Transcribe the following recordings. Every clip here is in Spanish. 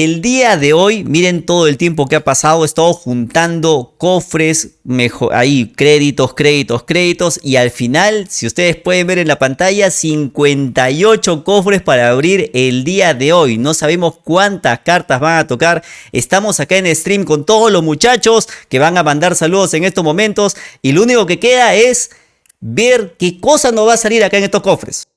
El día de hoy, miren todo el tiempo que ha pasado, he estado juntando cofres, mejor, ahí créditos, créditos, créditos y al final, si ustedes pueden ver en la pantalla, 58 cofres para abrir el día de hoy. No sabemos cuántas cartas van a tocar. Estamos acá en stream con todos los muchachos que van a mandar saludos en estos momentos y lo único que queda es ver qué cosa nos va a salir acá en estos cofres.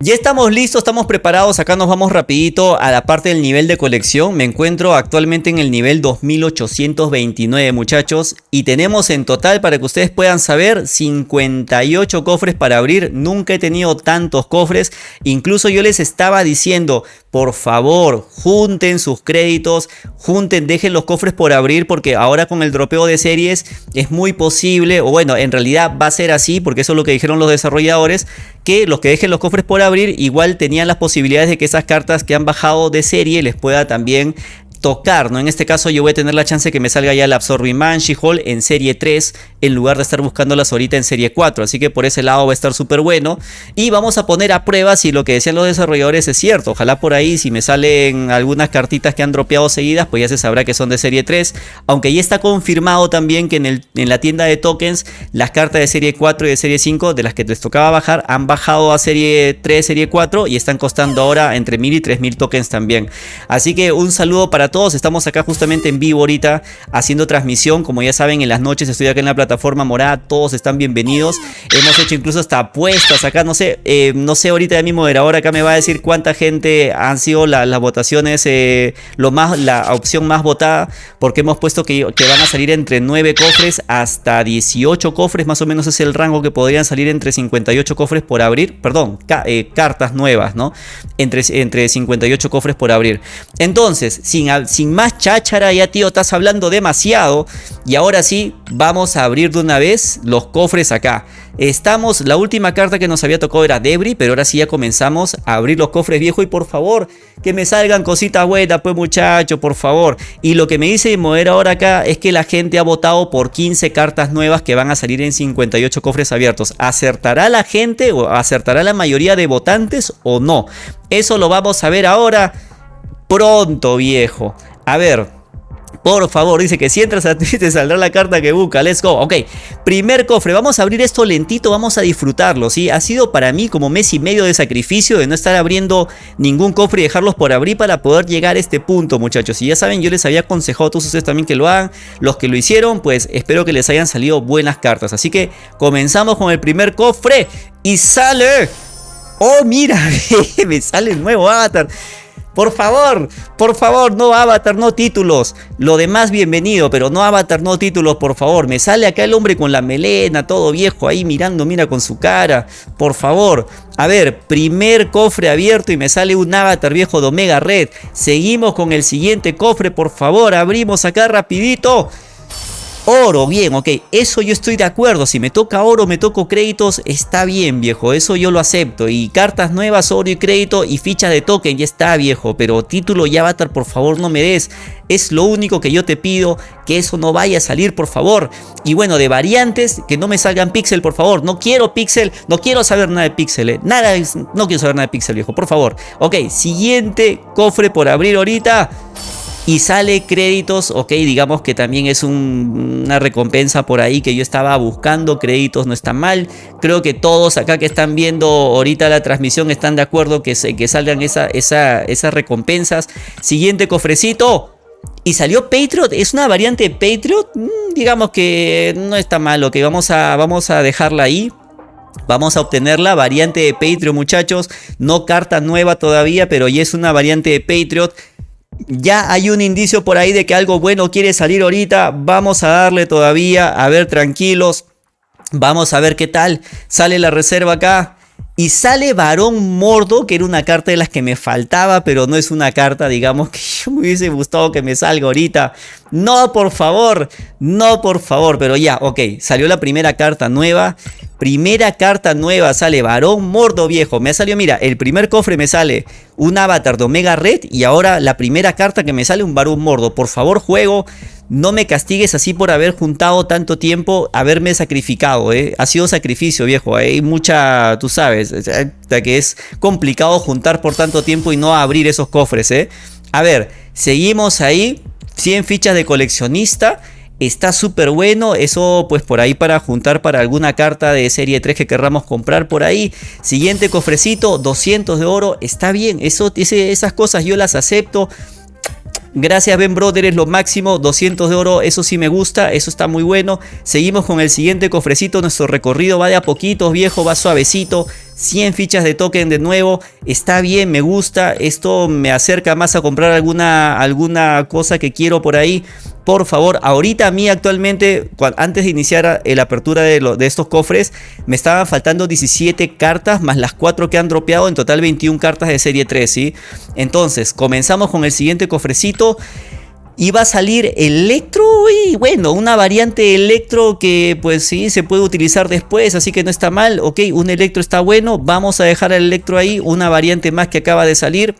Ya estamos listos, estamos preparados, acá nos vamos rapidito a la parte del nivel de colección. Me encuentro actualmente en el nivel 2829 muchachos y tenemos en total para que ustedes puedan saber 58 cofres para abrir. Nunca he tenido tantos cofres, incluso yo les estaba diciendo por favor junten sus créditos, junten, dejen los cofres por abrir porque ahora con el dropeo de series es muy posible o bueno en realidad va a ser así porque eso es lo que dijeron los desarrolladores que los que dejen los cofres por abrir igual tenían las posibilidades de que esas cartas que han bajado de serie les pueda también tocar, ¿no? En este caso yo voy a tener la chance que me salga ya el Absorbing Man, She-Hulk en serie 3 en lugar de estar buscándolas ahorita en serie 4, así que por ese lado va a estar súper bueno. Y vamos a poner a prueba si lo que decían los desarrolladores es cierto, ojalá por ahí si me salen algunas cartitas que han dropeado seguidas pues ya se sabrá que son de serie 3, aunque ya está confirmado también que en, el, en la tienda de tokens las cartas de serie 4 y de serie 5 de las que les tocaba bajar han bajado a serie 3, serie 4 y están costando ahora entre 1000 y 3000 tokens también, así que un saludo para todos, estamos acá justamente en vivo ahorita haciendo transmisión, como ya saben en las noches estoy acá en la plataforma morada, todos están bienvenidos, hemos hecho incluso hasta apuestas acá, no sé, eh, no sé ahorita mi moderador acá me va a decir cuánta gente han sido las votaciones, eh, lo más, la opción más votada, porque hemos puesto que, van a salir entre 9 cofres hasta 18 cofres, más o menos es el rango que podrían salir entre 58 cofres por abrir, perdón, eh, cartas nuevas, ¿no? Entre, entre 58 cofres por abrir. Entonces, sin sin más cháchara, ya tío, estás hablando demasiado. Y ahora sí, vamos a abrir de una vez los cofres acá. Estamos, la última carta que nos había tocado era Debris, pero ahora sí ya comenzamos a abrir los cofres viejos. Y por favor, que me salgan cositas buenas, pues muchacho, por favor. Y lo que me dice mover ahora acá es que la gente ha votado por 15 cartas nuevas que van a salir en 58 cofres abiertos. ¿Acertará la gente o acertará la mayoría de votantes o no? Eso lo vamos a ver ahora pronto, viejo. A ver, por favor, dice que si entras a Twitch te saldrá la carta que busca. Let's go. Ok, primer cofre. Vamos a abrir esto lentito, vamos a disfrutarlo, ¿sí? Ha sido para mí como mes y medio de sacrificio de no estar abriendo ningún cofre y dejarlos por abrir para poder llegar a este punto, muchachos. Y ya saben, yo les había aconsejado a todos ustedes también que lo hagan. Los que lo hicieron, pues espero que les hayan salido buenas cartas. Así que comenzamos con el primer cofre y sale... ¡Oh, mira! me sale el nuevo avatar. Por favor, por favor, no avatar, no títulos. Lo demás bienvenido, pero no avatar, no títulos, por favor. Me sale acá el hombre con la melena, todo viejo ahí mirando, mira con su cara. Por favor. A ver, primer cofre abierto y me sale un avatar viejo de Omega Red. Seguimos con el siguiente cofre, por favor. Abrimos acá rapidito. Oro, bien, ok, eso yo estoy de acuerdo, si me toca oro, me toco créditos, está bien viejo, eso yo lo acepto. Y cartas nuevas, oro y crédito y fichas de token, ya está viejo, pero título y avatar por favor no me des. Es lo único que yo te pido, que eso no vaya a salir por favor. Y bueno, de variantes, que no me salgan pixel por favor, no quiero pixel, no quiero saber nada de pixel, eh. nada, no quiero saber nada de pixel viejo, por favor. Ok, siguiente cofre por abrir ahorita y sale créditos, ok, digamos que también es una recompensa por ahí que yo estaba buscando, créditos no está mal, creo que todos acá que están viendo ahorita la transmisión están de acuerdo que, que salgan esa, esa, esas recompensas. Siguiente cofrecito, y salió Patriot, es una variante de Patriot, mm, digamos que no está mal, ok, vamos a, vamos a dejarla ahí. Vamos a obtener la variante de Patriot muchachos, no carta nueva todavía, pero ya es una variante de Patriot ya hay un indicio por ahí de que algo bueno quiere salir ahorita. Vamos a darle todavía, a ver, tranquilos. Vamos a ver qué tal. Sale la reserva acá. Y sale Varón Mordo, que era una carta de las que me faltaba, pero no es una carta, digamos, que yo me hubiese gustado que me salga ahorita. No, por favor, no, por favor, pero ya, ok, salió la primera carta nueva. Primera carta nueva sale varón mordo viejo. Me ha salido, mira, el primer cofre me sale un avatar de Omega Red y ahora la primera carta que me sale un varón mordo. Por favor, juego. No me castigues así por haber juntado tanto tiempo, haberme sacrificado, ¿eh? Ha sido sacrificio, viejo. Hay mucha, tú sabes, que es complicado juntar por tanto tiempo y no abrir esos cofres, ¿eh? A ver, seguimos ahí. 100 fichas de coleccionista. Está súper bueno, eso pues por ahí para juntar para alguna carta de serie 3 que querramos comprar por ahí. Siguiente cofrecito, 200 de oro, está bien, eso, esas cosas yo las acepto. Gracias Ben Brother, es lo máximo, 200 de oro, eso sí me gusta, eso está muy bueno. Seguimos con el siguiente cofrecito, nuestro recorrido va de a poquitos, viejo, va suavecito. 100 fichas de token de nuevo, está bien, me gusta, esto me acerca más a comprar alguna, alguna cosa que quiero por ahí por favor, ahorita a mí actualmente, antes de iniciar la apertura de, de, estos cofres, me estaban faltando 17 cartas más las 4 que han dropeado, en total 21 cartas de serie 3, ¿sí? Entonces, comenzamos con el siguiente cofrecito. Va a salir Electro y bueno, una variante Electro que pues sí se puede utilizar después, así que no está mal. Ok, un Electro está bueno, vamos a dejar el Electro ahí, una variante más que acaba de salir.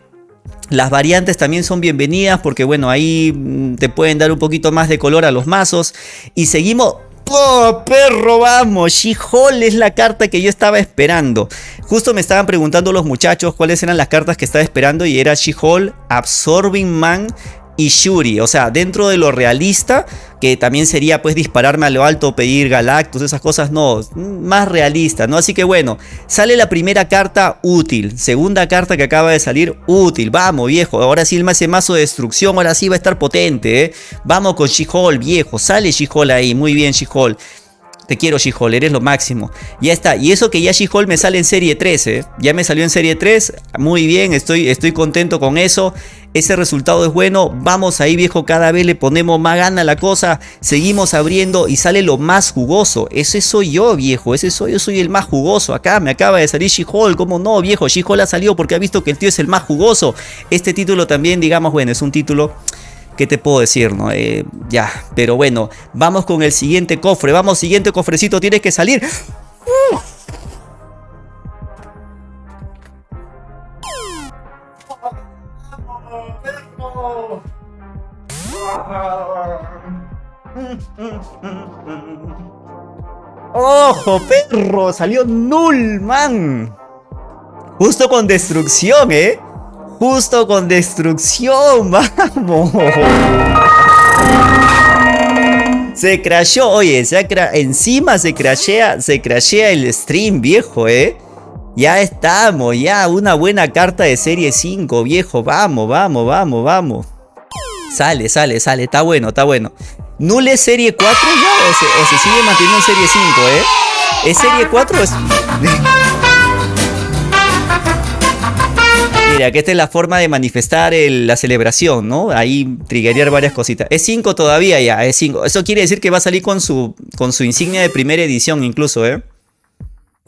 Las variantes también son bienvenidas porque bueno, ahí mm, te pueden dar un poquito más de color a los mazos. Y seguimos... ¡Oh, perro, vamos! She-Hulk es la carta que yo estaba esperando. Justo me estaban preguntando los muchachos cuáles eran las cartas que estaba esperando y era She-Hulk, Absorbing Man y Shuri. O sea, dentro de lo realista, que también sería pues dispararme a lo alto, pedir Galactus, esas cosas, no, más realista, ¿no? Así que bueno, sale la primera carta útil, segunda carta que acaba de salir útil, vamos viejo, ahora sí el mazo de destrucción, ahora sí va a estar potente, ¿eh? Vamos con She-Hulk, viejo, sale She-Hulk ahí, muy bien She-Hulk. Te quiero She-Hulk, eres lo máximo. Ya está. Y eso que ya She-Hulk me sale en serie 3, ¿eh? Ya me salió en serie 3. Muy bien, estoy, estoy contento con eso. Ese resultado es bueno. Vamos ahí, viejo. Cada vez le ponemos más gana a la cosa. Seguimos abriendo y sale lo más jugoso. Ese soy yo, viejo. Ese soy yo. Soy el más jugoso. Acá me acaba de salir She-Hulk. ¿Cómo no, viejo? She-Hulk ha salido porque ha visto que el tío es el más jugoso. Este título también, digamos, bueno, es un título ¿Qué te puedo decir? No? Eh, ya, pero bueno, vamos con el siguiente cofre. Vamos, siguiente cofrecito, tienes que salir. ¡Ojo, perro! Salió Nullman. Justo con destrucción, ¿eh? Justo con destrucción, vamos. Se crashó, oye, se encima se crashea, se crashea el stream, viejo, ¿eh? Ya estamos, ya, una buena carta de serie 5, viejo, vamos, vamos, vamos, vamos. Sale, sale, sale, está bueno, está bueno. ¿Nule serie 4 ya o se, sigue manteniendo en serie 5, eh? ¿Es serie 4 es...? Mira, que esta es la forma de manifestar la celebración, ¿no? Ahí triggerear varias cositas. Es 5 todavía ya, es 5. Eso quiere decir que va a salir con su, con su insignia de primera edición incluso, ¿eh?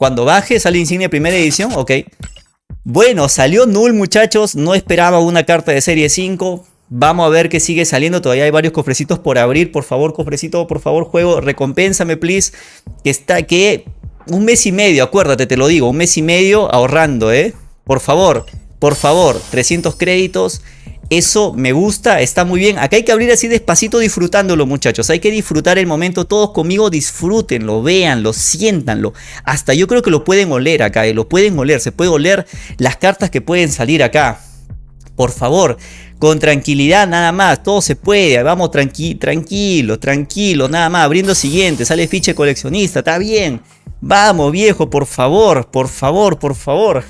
Cuando baje sale insignia primera edición, ok. Bueno, salió Null muchachos, no esperaba una carta de serie 5. Vamos a ver qué sigue saliendo, todavía hay varios cofrecitos por abrir. Por favor, cofrecito, por favor, juego, recompénsame, please. Que está, que un mes y medio, acuérdate, te lo digo, un mes y medio ahorrando, ¿eh? Por favor, por favor, 300 créditos. Eso me gusta, está muy bien. Acá hay que abrir así despacito disfrutándolo, muchachos. Hay que disfrutar el momento. Todos conmigo disfrútenlo, véanlo, siéntanlo. Hasta yo creo que lo pueden oler acá, eh, lo pueden oler. Se puede oler las cartas que pueden salir acá. Por favor, con tranquilidad nada más, todo se puede, vamos tranqui tranquilo, tranquilo, nada más, abriendo siguiente, sale ficha coleccionista, está bien. Vamos viejo, por favor, por favor, por favor.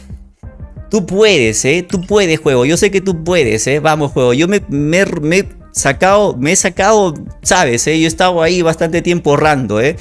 Tú puedes, ¿eh? Tú puedes, juego. Yo sé que tú puedes, ¿eh? Vamos, juego. Yo me, me, me he sacado, me he sacado, sabes, ¿eh? Yo he estado ahí bastante tiempo ahorrando, ¿eh?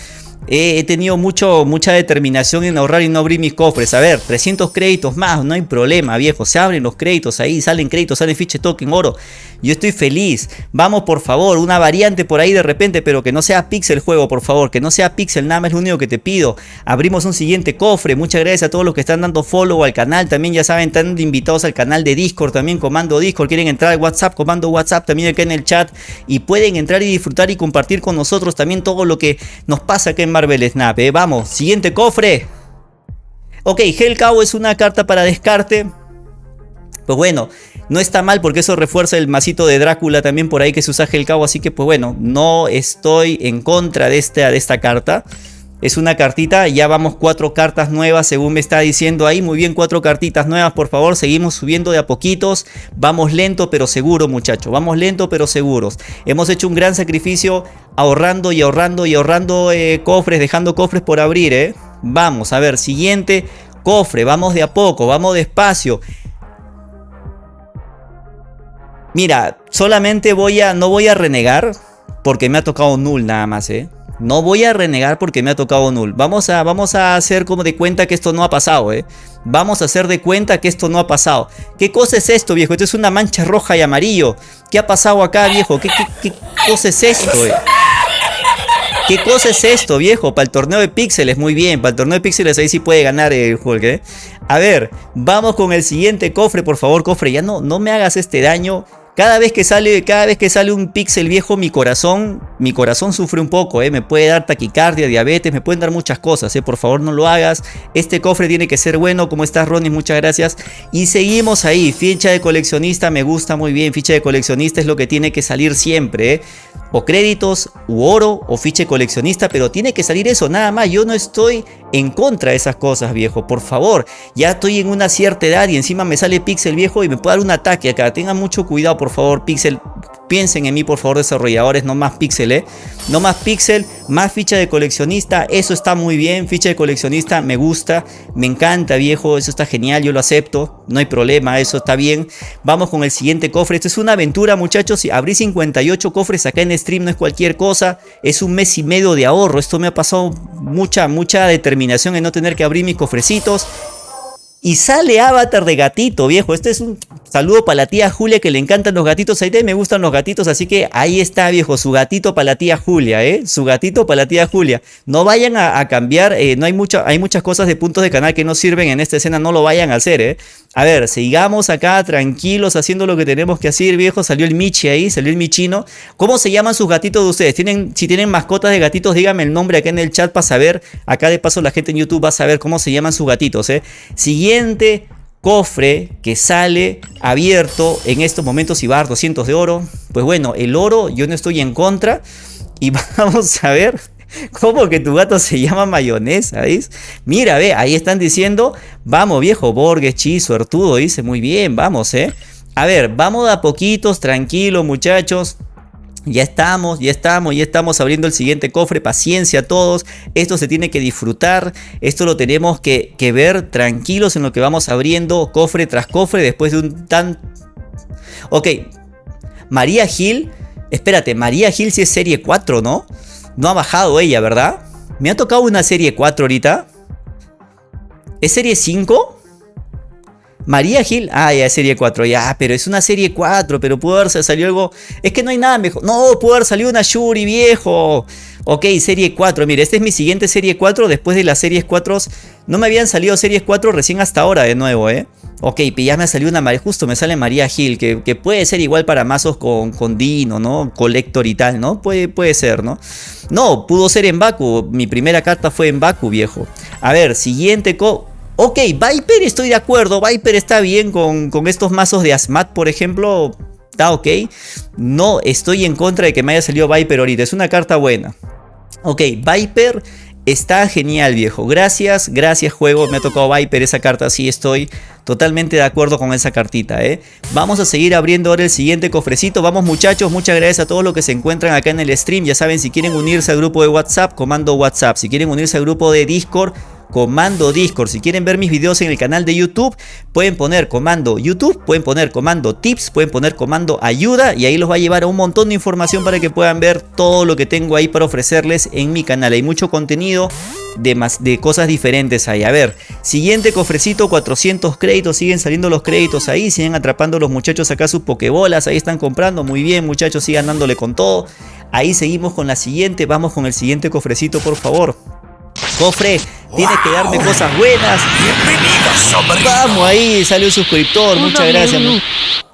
He tenido mucho, mucha determinación en ahorrar y no abrir mis cofres. A ver, 300 créditos más, no hay problema, viejo. Se abren los créditos ahí, salen créditos, salen fiche token, oro. Yo estoy feliz. Vamos, por favor, una variante por ahí de repente, pero que no sea pixel juego, por favor. Que no sea pixel, nada más es lo único que te pido. Abrimos un siguiente cofre. Muchas gracias a todos los que están dando follow al canal. También ya saben, están invitados al canal de Discord, también comando Discord. Quieren entrar al WhatsApp, comando WhatsApp también acá en el chat. Y pueden entrar y disfrutar y compartir con nosotros también todo lo que nos pasa acá en Marvel Snap, ¿eh? Vamos, siguiente cofre. Ok, Hellcow es una carta para descarte. Pues bueno, no está mal porque eso refuerza el masito de Drácula también por ahí que se usa Hellcow. Así que pues bueno, no estoy en contra de de esta carta. Es una cartita, ya vamos cuatro cartas nuevas según me está diciendo ahí. Muy bien, cuatro cartitas nuevas, por favor. Seguimos subiendo de a poquitos. Vamos lento pero seguro, muchachos. Vamos lento pero seguros. Hemos hecho un gran sacrificio ahorrando y ahorrando y ahorrando eh, cofres, dejando cofres por abrir, ¿eh? Vamos, a ver, siguiente cofre. Vamos de a poco, vamos despacio. Mira, solamente voy a, no voy a renegar porque me ha tocado null nada más, ¿eh? No voy a renegar porque me ha tocado null. Vamos a, vamos a hacer como de cuenta que esto no ha pasado, ¿eh? Vamos a hacer de cuenta que esto no ha pasado. ¿Qué cosa es esto, viejo? Esto es una mancha roja y amarillo. ¿Qué ha pasado acá, viejo? ¿Qué, qué, cosa es esto, eh? ¿Qué cosa es esto, viejo? Para el torneo de píxeles, muy bien. Para el torneo de píxeles ahí sí puede ganar el Hulk, ¿eh? A ver, vamos con el siguiente cofre, por favor, cofre. Ya no, no me hagas este daño. Cada vez que sale, cada vez que sale un pixel viejo, mi corazón, mi corazón sufre un poco, ¿eh? me puede dar taquicardia, diabetes, me pueden dar muchas cosas, ¿eh? por favor no lo hagas. Este cofre tiene que ser bueno, ¿cómo estás Ronnie? Muchas gracias. Y seguimos ahí, ficha de coleccionista, me gusta muy bien, ficha de coleccionista es lo que tiene que salir siempre, ¿eh? o créditos, u oro, o ficha de coleccionista, pero tiene que salir eso, nada más, yo no estoy en contra de esas cosas, viejo, por favor, ya estoy en una cierta edad y encima me sale pixel viejo y me puede dar un ataque acá, tengan mucho cuidado, por favor, Pixel. Piensen en mí, por favor, desarrolladores, no más Pixel, No más Pixel, más ficha de coleccionista, eso está muy bien, ficha de coleccionista, me gusta, me encanta, viejo, eso está genial, yo lo acepto, no hay problema, eso está bien. Vamos con el siguiente cofre, esto es una aventura, muchachos, abrí 58 cofres acá en stream, no es cualquier cosa, es un mes y medio de ahorro, esto me ha pasado mucha, mucha determinación en no tener que abrir mis cofrecitos. Y sale Avatar de gatito, viejo. Este es un saludo para la tía Julia que le encantan los gatitos. Ahí me gustan los gatitos, así que ahí está, viejo. Su gatito para la tía Julia, ¿eh? Su gatito para la tía Julia. No vayan a, cambiar. Eh, no hay, mucha, hay muchas cosas de puntos de canal que no sirven en esta escena. No lo vayan a hacer, ¿eh? A ver, sigamos acá tranquilos haciendo lo que tenemos que hacer, viejo. Salió el Michi ahí, salió el Michino. ¿Cómo se llaman sus gatitos de ustedes? ¿Tienen, si tienen mascotas de gatitos, díganme el nombre acá en el chat para saber. Acá de paso la gente en YouTube va a saber cómo se llaman sus gatitos, ¿eh? Siguiente cofre que sale abierto en estos momentos y dar 200 de oro. Pues bueno, el oro yo no estoy en contra. Y vamos a ver ¿Cómo que tu gato se llama mayonesa? ¿Veis? Mira, ve, ahí están diciendo, vamos viejo, Borges, Chizo, Artudo, dice, muy bien, vamos, ¿eh? A ver, vamos a poquitos, tranquilos muchachos. Ya estamos, ya estamos, ya estamos abriendo el siguiente cofre. Paciencia a todos. Esto se tiene que disfrutar. Esto lo tenemos que, ver tranquilos en lo que vamos abriendo cofre tras cofre después de un tan... Ok. María Gil. Espérate, María Gil si es serie 4, ¿no? No ha bajado ella, ¿verdad? Me ha tocado una serie 4 ahorita. ¿Es serie 5? María Gil, ah, ya es serie 4, ya, pero es una serie 4, pero pudo haber salido algo. Es que no hay nada mejor. No, pudo haber salido una Shuri, viejo. Ok, serie 4, mire, esta es mi siguiente serie 4. Después de las series 4, no me habían salido series 4 recién hasta ahora de nuevo, ¿eh? Ok, ya me ha una, justo me sale María Gil, que, puede ser igual para mazos con, con, Dino, ¿no? Collector y tal, ¿no? Puede, puede ser, ¿no? No, pudo ser en Baku, mi primera carta fue en Baku, viejo. A ver, siguiente co... Ok, Viper estoy de acuerdo, Viper está bien con, con estos mazos de Asmat, por ejemplo, está ok. No estoy en contra de que me haya salido Viper ahorita, es una carta buena. Ok, Viper Está genial, viejo. Gracias, gracias, juego. Me ha tocado Viper esa carta. Sí, estoy totalmente de acuerdo con esa cartita, ¿eh? Vamos a seguir abriendo ahora el siguiente cofrecito. Vamos, muchachos. Muchas gracias a todos los que se encuentran acá en el stream. Ya saben, si quieren unirse al grupo de WhatsApp, comando WhatsApp. Si quieren unirse al grupo de Discord, comando Discord. Si quieren ver mis videos en el canal de YouTube, pueden poner comando YouTube, pueden poner comando tips, pueden poner comando ayuda y ahí los va a llevar a un montón de información para que puedan ver todo lo que tengo ahí para ofrecerles en mi canal. Hay mucho contenido de, más, de cosas diferentes ahí. A ver, siguiente cofrecito, 400 créditos, siguen saliendo los créditos ahí, siguen atrapando los muchachos acá sus pokebolas, ahí están comprando, muy bien muchachos, sigan dándole con todo. Ahí seguimos con la siguiente, vamos con el siguiente cofrecito por favor. Cofre, tienes que darme cosas buenas. Vamos ahí, salió un suscriptor, muchas gracias.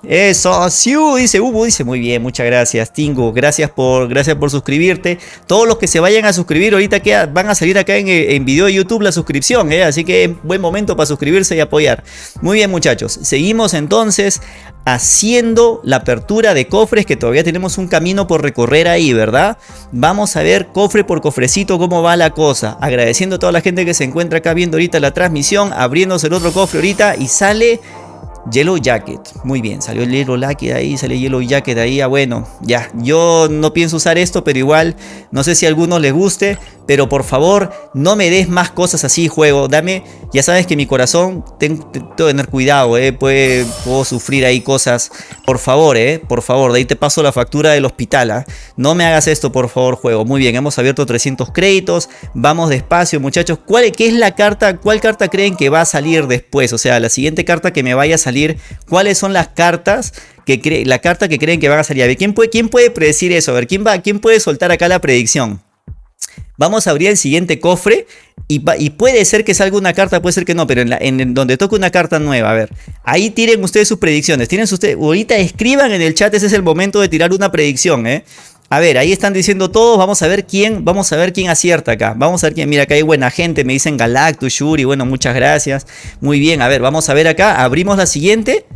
Eso, Siu, dice Ubu, dice muy bien, muchas gracias, Tingo, gracias por, gracias por suscribirte. Todos los que se vayan a suscribir ahorita que van a salir acá en, en video de YouTube la suscripción, ¿eh? así que es buen momento para suscribirse y apoyar. Muy bien muchachos, seguimos entonces haciendo la apertura de cofres que todavía tenemos un camino por recorrer ahí, ¿verdad? Vamos a ver cofre por cofrecito cómo va la cosa. Agradeciendo a toda la gente que se encuentra acá viendo ahorita la transmisión, abriéndose el otro cofre ahorita y sale Yellow Jacket, muy bien, salió el Yellow Jacket ahí, sale Yellow Jacket ahí, ah bueno, ya, yo no pienso usar esto, pero igual, no sé si a algunos les guste, pero por favor, no me des más cosas así, juego, dame, ya sabes que mi corazón, tengo, que tener cuidado, eh, puedo sufrir ahí cosas, por favor, eh, por favor, de ahí te paso la factura del hospital, ¿ah? no me hagas esto, por favor, juego, muy bien, hemos abierto 300 créditos, vamos despacio, muchachos, ¿cuál, ¿qué es la carta, cuál carta creen que va a salir después? O sea, la siguiente carta que me vaya a salir cuáles son las cartas que la carta que creen que van a salir. A ver, ¿quién puede, quién puede predecir eso? A ver, ¿quién, va, ¿quién puede soltar acá la predicción? Vamos a abrir el siguiente cofre y, puede ser que salga una carta, puede ser que no, pero en, en, donde toque una carta nueva, a ver, ahí tiren ustedes sus predicciones, tienen ustedes, ahorita escriban en el chat, ese es el momento de tirar una predicción, ¿eh? A ver, ahí están diciendo todos, vamos a ver quién, vamos a ver quién acierta acá. Vamos a ver quién, mira, acá hay buena gente, me dicen Galactus, Shuri, bueno, muchas gracias. Muy bien, a ver, vamos a ver acá, abrimos la siguiente.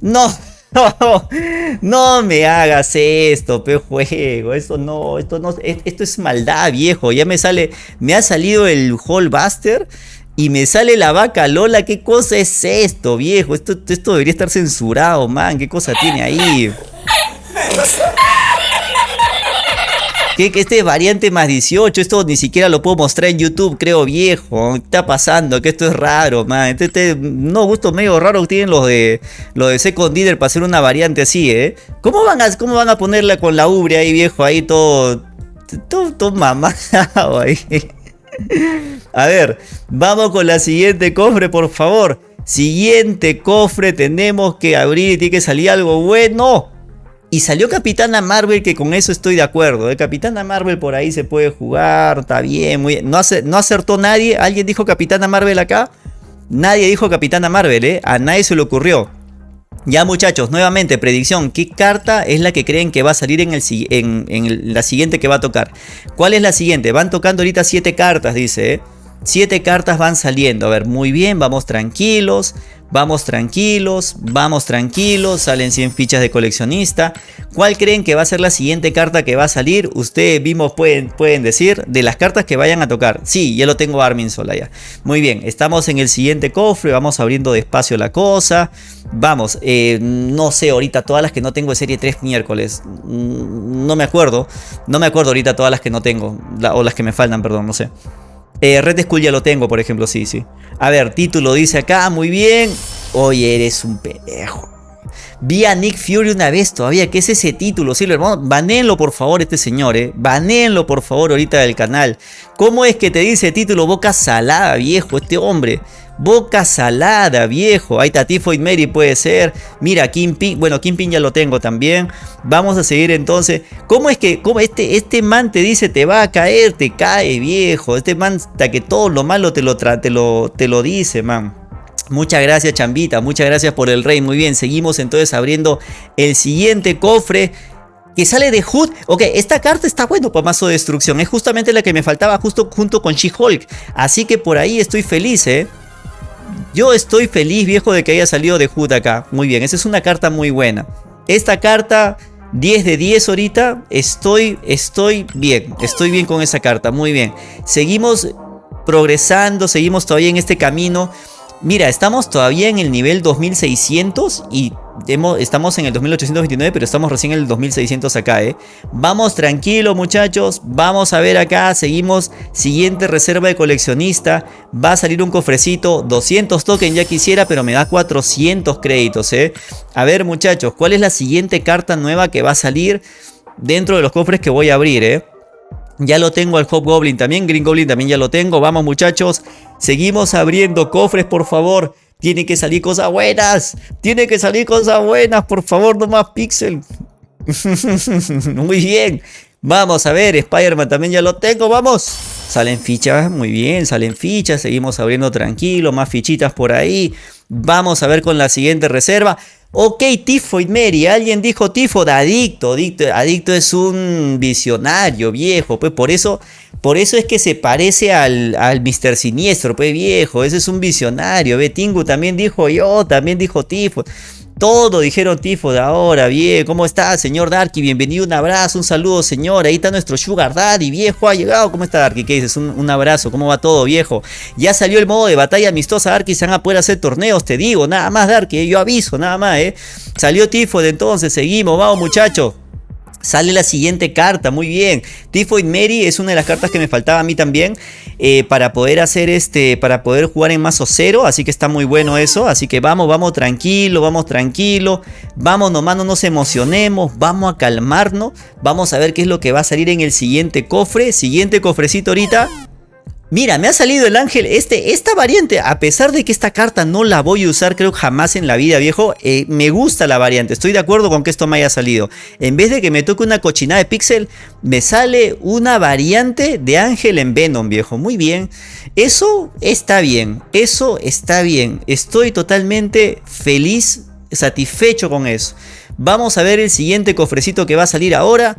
No, no, me hagas esto, pe juego, esto no, esto no, esto es maldad, viejo. Ya me sale, me ha salido el Hallbuster y me sale la vaca Lola, ¿qué cosa es esto, viejo? Esto, esto debería estar censurado, man, ¿qué cosa tiene ahí? Que, este variante más 18, esto ni siquiera lo puedo mostrar en YouTube, creo viejo. ¿Qué está pasando? Que esto es raro, man. Este, este, no, gusto medio raro que tienen los de los de Second Leader para hacer una variante así, ¿eh? ¿Cómo van a, cómo van a ponerla con la ubre ahí, viejo? Ahí todo. Todo, todo mamado ahí. A ver, vamos con la siguiente cofre, por favor. Siguiente cofre, tenemos que abrir y tiene que salir algo bueno. Y salió Capitana Marvel, que con eso estoy de acuerdo. ¿eh? Capitana Marvel por ahí se puede jugar, está bien, muy No, no acertó nadie. ¿Alguien dijo Capitana Marvel acá? Nadie dijo Capitana Marvel, ¿eh? A nadie se le ocurrió. Ya muchachos, nuevamente, predicción. ¿Qué carta es la que creen que va a salir en, el, en, la siguiente que va a tocar? ¿Cuál es la siguiente? Van tocando ahorita 7 cartas, dice, ¿eh? Siete cartas van saliendo. A ver, muy bien, vamos tranquilos. Vamos tranquilos, vamos tranquilos, salen 100 fichas de coleccionista. ¿Cuál creen que va a ser la siguiente carta que va a salir? Ustedes mismos pueden, pueden decir de las cartas que vayan a tocar. Sí, ya lo tengo Armin sola ya. Muy bien, estamos en el siguiente cofre, vamos abriendo despacio la cosa. Vamos, eh, no sé ahorita todas las que no tengo de serie 3 miércoles. Mm, no me acuerdo, no me acuerdo ahorita todas las que no tengo, o las que me faltan, perdón, no sé. Eh, Red Skull ya lo tengo, por ejemplo, sí, sí. A ver, título dice acá, muy bien. Oye, eres un pendejo. Vi a Nick Fury una vez todavía. ¿Qué es ese título? Sí, hermano. Banenlo, por favor, este señor, eh. Banenlo, por favor, ahorita del canal. ¿Cómo es que te dice título boca salada, viejo, este hombre? Boca salada, viejo. Ahí está Tifoid Mary, puede ser. Mira, Kingpin. Bueno, Kingpin ya lo tengo también. Vamos a seguir entonces. ¿Cómo es que cómo este, este man te dice te va a caer? Te cae, viejo. Este man hasta que todo lo malo te lo, te lo, te lo dice, man. Muchas gracias, Chambita. Muchas gracias por el rey. Muy bien, seguimos entonces abriendo el siguiente cofre que sale de Hood. Ok, esta carta está bueno para mazo de destrucción. Es justamente la que me faltaba justo junto con She-Hulk. Así que por ahí estoy feliz, ¿eh? Yo estoy feliz, viejo, de que haya salido de Hood acá. Muy bien, esa es una carta muy buena. Esta carta, 10 de 10 ahorita, estoy, estoy bien. Estoy bien con esa carta, muy bien. Seguimos progresando, seguimos todavía en este camino. Mira, estamos todavía en el nivel 2600 y estamos en el 2829, pero estamos recién en el 2600 acá, ¿eh? Vamos tranquilo, muchachos. Vamos a ver acá. Seguimos. Siguiente reserva de coleccionista. Va a salir un cofrecito. 200 tokens ya quisiera, pero me da 400 créditos, ¿eh? A ver, muchachos. ¿Cuál es la siguiente carta nueva que va a salir dentro de los cofres que voy a abrir, eh? Ya lo tengo al Hobgoblin también, Green Goblin también ya lo tengo. Vamos muchachos, seguimos abriendo cofres por favor. Tiene que salir cosas buenas. Tiene que salir cosas buenas, por favor, no más pixel. muy bien. Vamos a ver, Spider-Man también ya lo tengo, vamos. Salen fichas, muy bien, salen fichas. Seguimos abriendo tranquilo, más fichitas por ahí. Vamos a ver con la siguiente reserva. Ok, Tifoid Mary, alguien dijo Tifoid, adicto, adicto, adicto es un visionario viejo, pues por eso, por eso es que se parece al, al Mr. Siniestro, pues viejo, ese es un visionario, Betingu también dijo yo, también dijo Tifoid. Todo dijeron tifo de ahora, bien, ¿cómo está, señor Darky? Bienvenido, un abrazo, un saludo, señor. Ahí está nuestro Sugar Daddy, viejo, ha llegado. ¿Cómo está, Darky? ¿Qué dices? Un, abrazo, ¿cómo va todo, viejo? Ya salió el modo de batalla amistosa, Darky, se van a poder hacer torneos, te digo, nada más, Darky, yo aviso, nada más, ¿eh? Salió tifo de entonces, seguimos, vamos, muchachos. Sale la siguiente carta, muy bien. Tifoid Mary es una de las cartas que me faltaba a mí también eh, para poder hacer este, para poder jugar en mazo cero. Así que está muy bueno eso. Así que vamos, vamos tranquilo, vamos tranquilo. Vamos nomás, no nos emocionemos. Vamos a calmarnos. Vamos a ver qué es lo que va a salir en el siguiente cofre. Siguiente cofrecito ahorita. Mira, me ha salido el ángel, este, esta variante, a pesar de que esta carta no la voy a usar creo jamás en la vida, viejo, eh, me gusta la variante, estoy de acuerdo con que esto me haya salido. En vez de que me toque una cochinada de pixel, me sale una variante de ángel en Venom, viejo, muy bien. Eso está bien, eso está bien, estoy totalmente feliz, satisfecho con eso. Vamos a ver el siguiente cofrecito que va a salir ahora.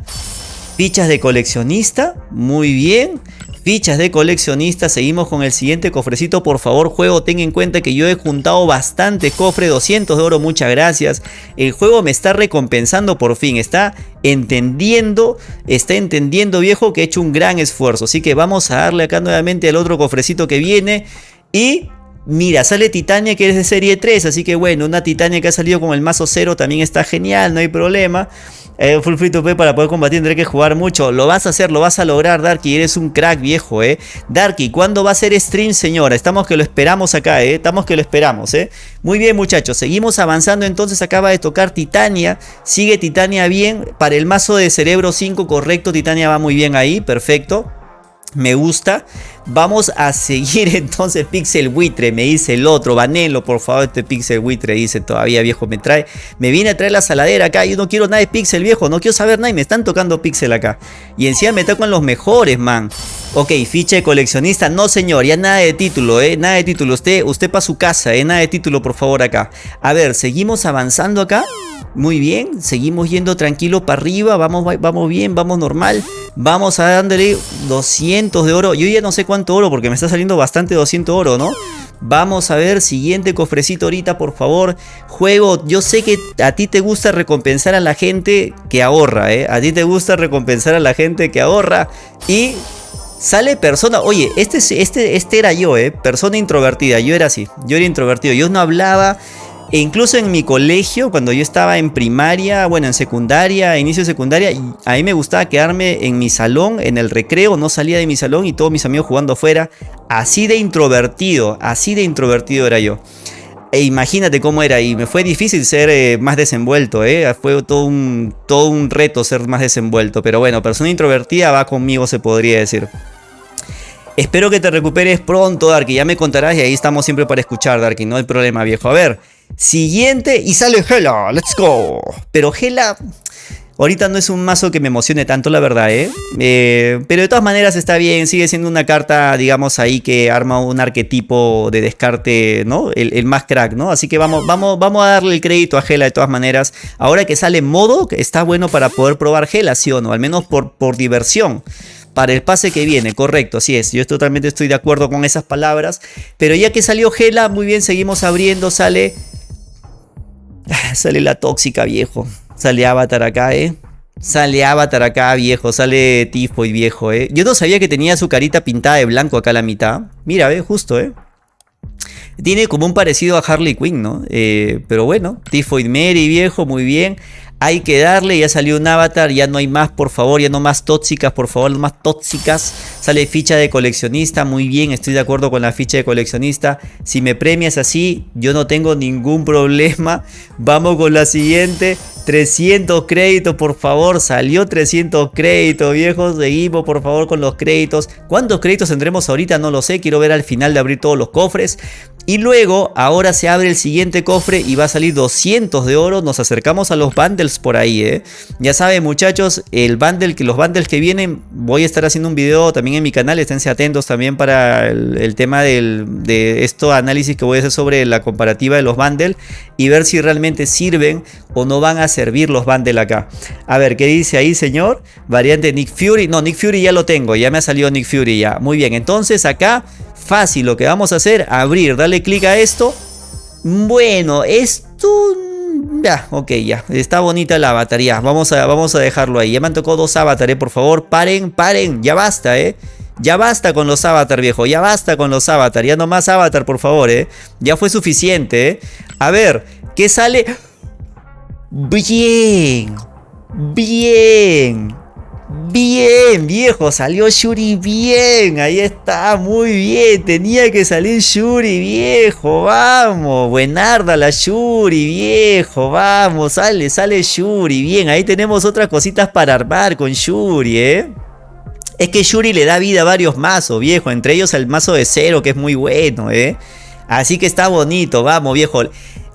Fichas de coleccionista, muy bien. Fichas de coleccionista, seguimos con el siguiente cofrecito, por favor juego ten en cuenta que yo he juntado bastante cofre, 200 de oro, muchas gracias. El juego me está recompensando por fin, está entendiendo, está entendiendo viejo que he hecho un gran esfuerzo. Así que vamos a darle acá nuevamente al otro cofrecito que viene y Mira, sale Titania que es de serie 3, así que bueno, una Titania que ha salido con el mazo 0 también está genial, no hay problema. Full free to play para poder combatir tendré que jugar mucho. Lo vas a hacer, lo vas a lograr, Darky. Eres un crack viejo, eh. Darky, ¿cuándo va a ser stream, señora? Estamos que lo esperamos acá, eh. Estamos que lo esperamos, eh. Muy bien, muchachos. Seguimos avanzando. Entonces acaba de tocar Titania. Sigue Titania bien. Para el mazo de cerebro 5, correcto. Titania va muy bien ahí. Perfecto me gusta. Vamos a seguir entonces Pixel Buitre, me dice el otro, banelo por favor este Pixel Buitre, dice todavía viejo, me trae, me viene a traer la saladera acá, yo no quiero nada de Pixel viejo, no quiero saber nada y me están tocando Pixel acá. Y encima me tocan los mejores, man. Ok, ficha de coleccionista, no señor, ya nada de título, eh, nada de título, usted, usted para su casa, eh, nada de título por favor acá. A ver, seguimos avanzando acá. Muy bien, seguimos yendo tranquilo para arriba, vamos, vamos bien, vamos normal. Vamos a darle 200 de oro. Yo ya no sé cuánto oro porque me está saliendo bastante 200 oro, ¿no? Vamos a ver, siguiente cofrecito ahorita, por favor. Juego, yo sé que a ti te gusta recompensar a la gente que ahorra, ¿eh? A ti te gusta recompensar a la gente que ahorra. Y sale persona, oye, este, este, este era yo, ¿eh? Persona introvertida, yo era así, yo era introvertido. Yo no hablaba, e incluso en mi colegio, cuando yo estaba en primaria, bueno, en secundaria, inicio de secundaria, a mí me gustaba quedarme en mi salón, en el recreo, no salía de mi salón y todos mis amigos jugando afuera. Así de introvertido, así de introvertido era yo. E imagínate cómo era y me fue difícil ser eh, más desenvuelto, ¿eh? fue todo un, todo un reto ser más desenvuelto, pero bueno, persona introvertida va conmigo se podría decir. Espero que te recuperes pronto, Darky, ya me contarás y ahí estamos siempre para escuchar, Darky, no hay problema, viejo. A ver, Siguiente y sale Hela, let's go. Pero Hela ahorita no es un mazo que me emocione tanto, la verdad, ¿eh? ¿eh? Pero de todas maneras está bien, sigue siendo una carta, digamos, ahí que arma un arquetipo de descarte, ¿no? El, más crack, ¿no? Así que vamos, vamos, vamos a darle el crédito a Hela de todas maneras. Ahora que sale modo, está bueno para poder probar Hela, ¿sí o no? Al menos por, por diversión para el pase que viene, correcto, así es, yo totalmente estoy de acuerdo con esas palabras, pero ya que salió Gela, muy bien, seguimos abriendo, sale Sale la tóxica, viejo. Sale Avatar acá, ¿eh? Sale Avatar acá, viejo. Sale Tifoid, viejo, ¿eh? Yo no sabía que tenía su carita pintada de blanco acá a la mitad. Mira, ¿eh? Justo, ¿eh? Tiene como un parecido a Harley Quinn, ¿no? Eh, pero bueno, Tifoid Mary, viejo, muy bien. Hay que darle, ya salió un avatar, ya no hay más, por favor, ya no más tóxicas, por favor, no más tóxicas. Sale ficha de coleccionista, muy bien, estoy de acuerdo con la ficha de coleccionista. Si me premias así, yo no tengo ningún problema. Vamos con la siguiente. 300 créditos, por favor. Salió 300 créditos, viejos. Seguimos, por favor, con los créditos. ¿Cuántos créditos tendremos ahorita? No lo sé. Quiero ver al final de abrir todos los cofres. Y luego, ahora se abre el siguiente cofre y va a salir 200 de oro. Nos acercamos a los bundles por ahí, ¿eh? Ya saben, muchachos, el bundle, que los bundles que vienen, voy a estar haciendo un video también en mi canal. Esténse atentos también para el, tema de esto análisis que voy a hacer sobre la comparativa de los bundles y ver si realmente sirven o no van a servir los bundles acá. A ver, ¿qué dice ahí, señor? Variante Nick Fury. No, Nick Fury ya lo tengo. Ya me ha salido Nick Fury ya. Muy bien, entonces acá Fácil, lo que vamos a hacer, abrir, darle clic a esto. Bueno, esto... Ya, ok, ya. Está bonita la batería. Vamos a, vamos a dejarlo ahí. Ya me han tocado dos avatares, por favor. Paren, paren. Ya basta, ¿eh? Ya basta con los avatar, viejo. Ya basta con los avatar. Ya no más avatar, por favor, ¿eh? Ya fue suficiente, ¿eh? A ver, ¿qué sale? Bien. Bien. Bien, viejo, salió Shuri bien. Ahí está, muy bien. Tenía que salir Shuri, viejo. Vamos, buenarda la Shuri, viejo. Vamos, sale, sale Shuri. Bien, ahí tenemos otras cositas para armar con Shuri, ¿eh? Es que Shuri le da vida a varios mazos, viejo. Entre ellos el mazo de cero, que es muy bueno, ¿eh? Así que está bonito, vamos, viejo.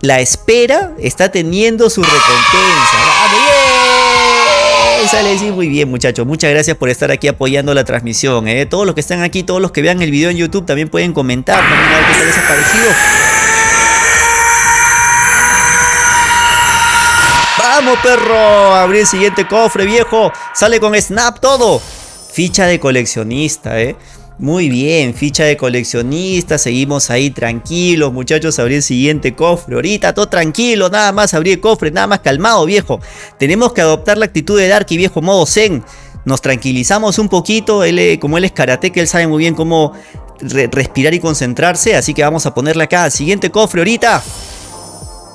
La espera está teniendo su recompensa. ¡Vamos! Sale sí, muy bien muchachos. Muchas gracias por estar aquí apoyando la transmisión. ¿eh? Todos los que están aquí, todos los que vean el video en YouTube también pueden comentar. También a ver qué les ha parecido. ¡Vamos, perro! Abrir el siguiente cofre, viejo. Sale con snap todo. Ficha de coleccionista, ¿eh? Muy bien, ficha de coleccionista, seguimos ahí tranquilos, muchachos, abrir el siguiente cofre. Ahorita todo tranquilo, nada más abrir el cofre, nada más calmado, viejo. Tenemos que adoptar la actitud de Darky, viejo, modo zen. Nos tranquilizamos un poquito, él, eh, como él es karate, que él sabe muy bien cómo respirar y concentrarse, así que vamos a ponerle acá, siguiente cofre ahorita.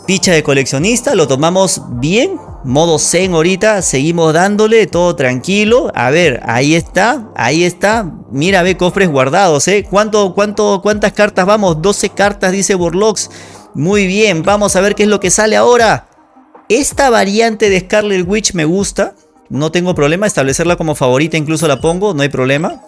Ficha de coleccionista, lo tomamos bien, modo zen ahorita, seguimos dándole, todo tranquilo. A ver, ahí está, ahí está. Mira, ve cofres guardados, ¿eh? ¿Cuánto, cuánto, ¿Cuántas cartas vamos? 12 cartas, dice Borlox. Muy bien, vamos a ver qué es lo que sale ahora. Esta variante de Scarlet Witch me gusta. No tengo problema, establecerla como favorita incluso la pongo, no hay problema.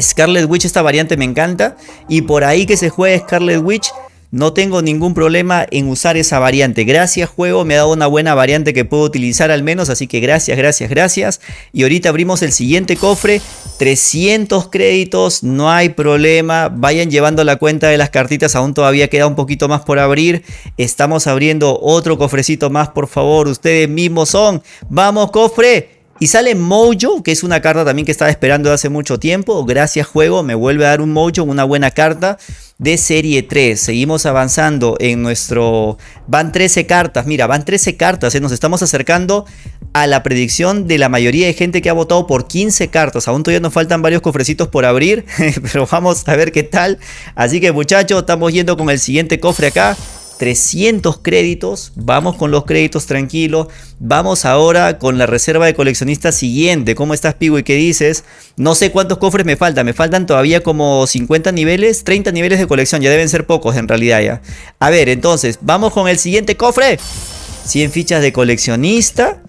Scarlet Witch, esta variante me encanta. Y por ahí que se juegue Scarlet Witch no tengo ningún problema en usar esa variante. Gracias juego, me ha dado una buena variante que puedo utilizar al menos. Así que gracias, gracias, gracias. Y ahorita abrimos el siguiente cofre. 300 créditos, no hay problema. Vayan llevando la cuenta de las cartitas, aún todavía queda un poquito más por abrir. Estamos abriendo otro cofrecito más, por favor. Ustedes mismos son. ¡Vamos, cofre! Y sale Mojo, que es una carta también que estaba esperando hace mucho tiempo. Gracias juego, me vuelve a dar un Mojo, una buena carta de serie 3. Seguimos avanzando en nuestro... Van 13 cartas, mira, van 13 cartas. ¿eh? Nos estamos acercando a la predicción de la mayoría de gente que ha votado por 15 cartas. Aún todavía nos faltan varios cofrecitos por abrir, pero vamos a ver qué tal. Así que muchachos, estamos yendo con el siguiente cofre acá. 300 créditos, vamos con los créditos tranquilos, vamos ahora con la reserva de coleccionista siguiente, ¿cómo estás y qué dices? No sé cuántos cofres me faltan, me faltan todavía como 50 niveles, 30 niveles de colección, ya deben ser pocos en realidad ya. A ver, entonces, vamos con el siguiente cofre, 100 fichas de coleccionista,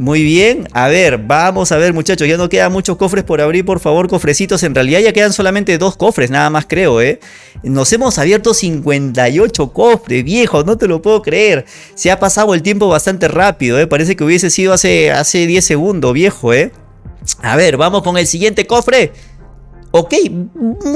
muy bien, a ver, vamos a ver muchachos, ya no quedan muchos cofres por abrir, por favor, cofrecitos. En realidad ya quedan solamente dos cofres, nada más creo, ¿eh? Nos hemos abierto 58 cofres, viejo, no te lo puedo creer. Se ha pasado el tiempo bastante rápido, ¿eh? Parece que hubiese sido hace, hace 10 segundos, viejo, ¿eh? A ver, vamos con el siguiente cofre. Ok,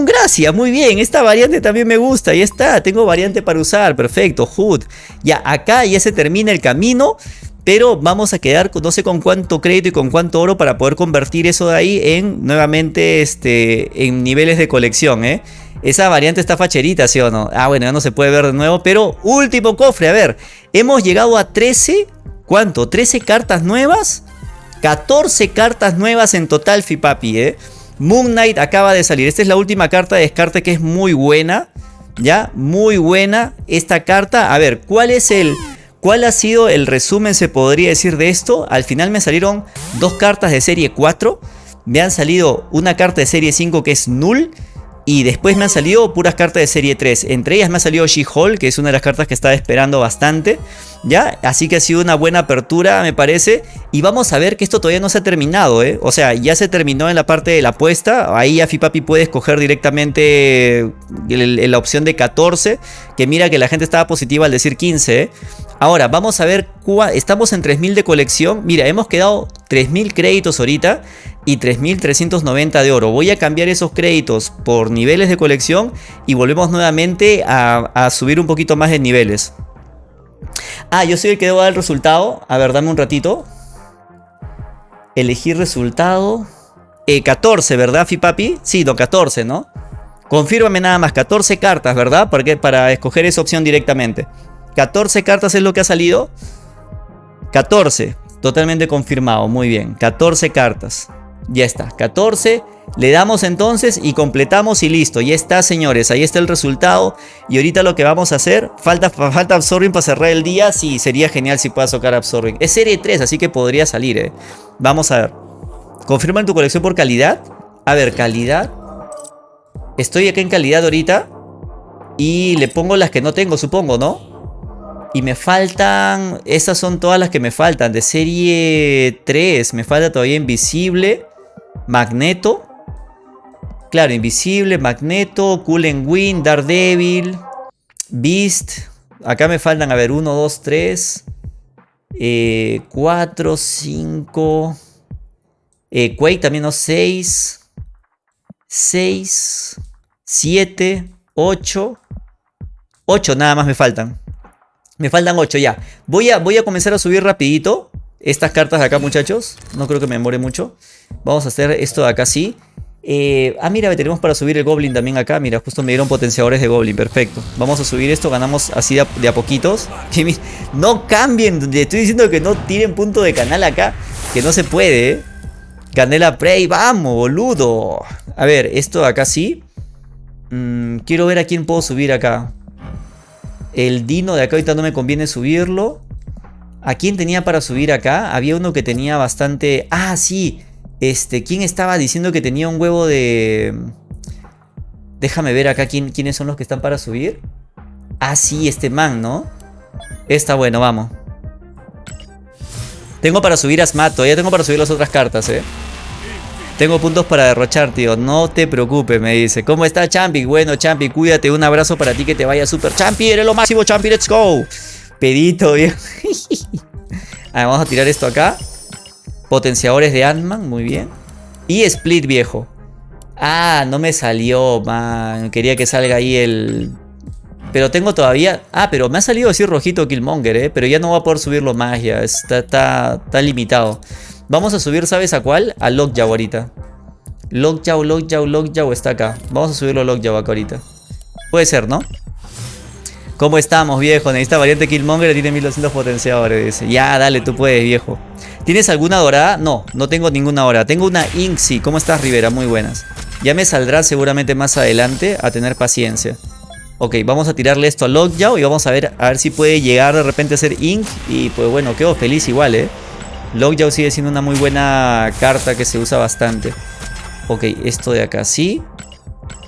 gracias, muy bien, esta variante también me gusta, ya está, tengo variante para usar, perfecto, Hood. Ya, acá ya se termina el camino pero vamos a quedar no sé con cuánto crédito y con cuánto oro para poder convertir eso de ahí en nuevamente este, en niveles de colección, ¿eh? Esa variante está facherita, ¿sí o no? Ah, bueno, ya no se puede ver de nuevo, pero último cofre, a ver, hemos llegado a 13, ¿cuánto? 13 cartas nuevas, 14 cartas nuevas en total, Fipapi, ¿eh? Moon Knight acaba de salir, esta es la última carta de descarte que es muy buena, ¿ya? Muy buena esta carta, a ver, ¿cuál es el ¿Cuál ha sido el resumen, se podría decir, de esto? Al final me salieron dos cartas de serie 4. Me han salido una carta de serie 5 que es Null. Y después me han salido puras cartas de serie 3. Entre ellas me ha salido She-Hulk, que es una de las cartas que estaba esperando bastante. ¿Ya? Así que ha sido una buena apertura, me parece. Y vamos a ver que esto todavía no se ha terminado, ¿eh? O sea, ya se terminó en la parte de la apuesta. Ahí Afipapi puede escoger directamente la opción de 14. Que mira que la gente estaba positiva al decir 15, ¿eh? Ahora, vamos a ver, estamos en 3000 de colección. Mira, hemos quedado 3000 créditos ahorita y 3.390 de oro. Voy a cambiar esos créditos por niveles de colección y volvemos nuevamente a, subir un poquito más de niveles. Ah, yo soy el que debo dar el resultado. A ver, dame un ratito. Elegir resultado. 14, eh, ¿verdad, Fipapi? Sí, no, 14, ¿no? Confírmame nada más, 14 cartas, ¿verdad? Para, para escoger esa opción directamente. 14 cartas es lo que ha salido. 14, totalmente confirmado, muy bien. 14 cartas. Ya está, 14. Le damos entonces y completamos y listo. Ya está, señores. Ahí está el resultado. Y ahorita lo que vamos a hacer, falta, falta Absorbing para cerrar el día. Sí, sería genial si puedas tocar Absorbing. Es serie 3, así que podría salir, eh. Vamos a ver. Confirma en tu colección por calidad. A ver, calidad. Estoy acá en calidad ahorita. Y le pongo las que no tengo, supongo, ¿no? Y me faltan... Esas son todas las que me faltan. De serie 3. Me falta todavía Invisible. Magneto. Claro, Invisible, Magneto, Coolen Wind, Daredevil, Beast. Acá me faltan, a ver, 1, 2, 3, 4, 5. Quake también, ¿no? 6, 6, 7, 8. 8 nada más me faltan. Me faltan 8 ya. Voy a, voy a comenzar a subir rapidito estas cartas de acá, muchachos. No creo que me demore mucho. Vamos a hacer esto de acá así. Eh, ah, mira, tenemos para subir el Goblin también acá. Mira, justo me dieron potenciadores de Goblin. Perfecto. Vamos a subir esto. Ganamos así de a, poquitos. no cambien. Estoy diciendo que no tiren punto de canal acá. Que no se puede, ¿eh? Canela Prey. Vamos, boludo. A ver, esto de acá sí. Mm, quiero ver a quién puedo subir acá. El Dino de acá ahorita no me conviene subirlo. ¿A quién tenía para subir acá? Había uno que tenía bastante... Ah, sí. Este, ¿quién estaba diciendo que tenía un huevo de... Déjame ver acá quién, quiénes son los que están para subir. Ah, sí, este man, ¿no? Está bueno, vamos. Tengo para subir a Smat, todavía tengo para subir las otras cartas, ¿eh? Tengo puntos para derrochar, tío. No te preocupes, me dice. ¿Cómo está, Champi? Bueno, Champi, cuídate. Un abrazo para ti que te vaya súper. Champi, eres lo máximo, Champi. Let's go. Pedito, bien. vamos a tirar esto acá. Potenciadores de Ant-Man, muy bien. Y Split viejo. Ah, no me salió, man. Quería que salga ahí el... Pero tengo todavía... Ah, pero me ha salido así rojito Killmonger, ¿eh? Pero ya no voy a poder subirlo más ya. Está, está, está limitado. Vamos a subir, ¿sabes a cuál? A Lockjaw ahorita. Lockjaw, Lockjaw, Lockjaw está acá. Vamos a subirlo a Lockjaw acá ahorita. Puede ser, ¿no? ¿Cómo estamos, viejo? Necesita variante Killmonger, tiene 1200 potenciadores. Dice. Ya, dale, tú puedes, viejo. ¿Tienes alguna dorada? No, no tengo ninguna dorada. Tengo una Inxi. ¿Cómo estás, Rivera? Muy buenas. Ya me saldrá seguramente más adelante a tener paciencia. Ok, vamos a tirarle esto a Lockjaw y vamos a ver, a ver si puede llegar de repente a ser Ink. Y pues bueno, quedo feliz igual, ¿eh? Lockjaw sigue siendo una muy buena carta que se usa bastante. Ok, esto de acá sí.